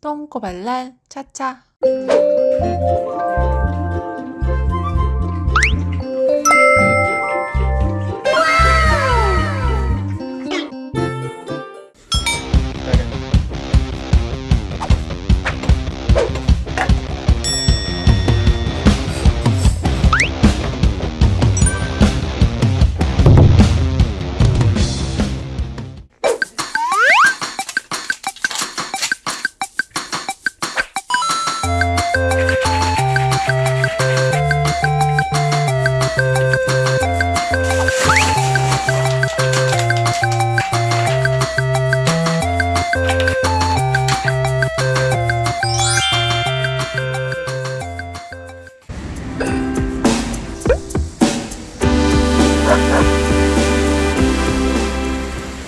똥꼬발랄 차차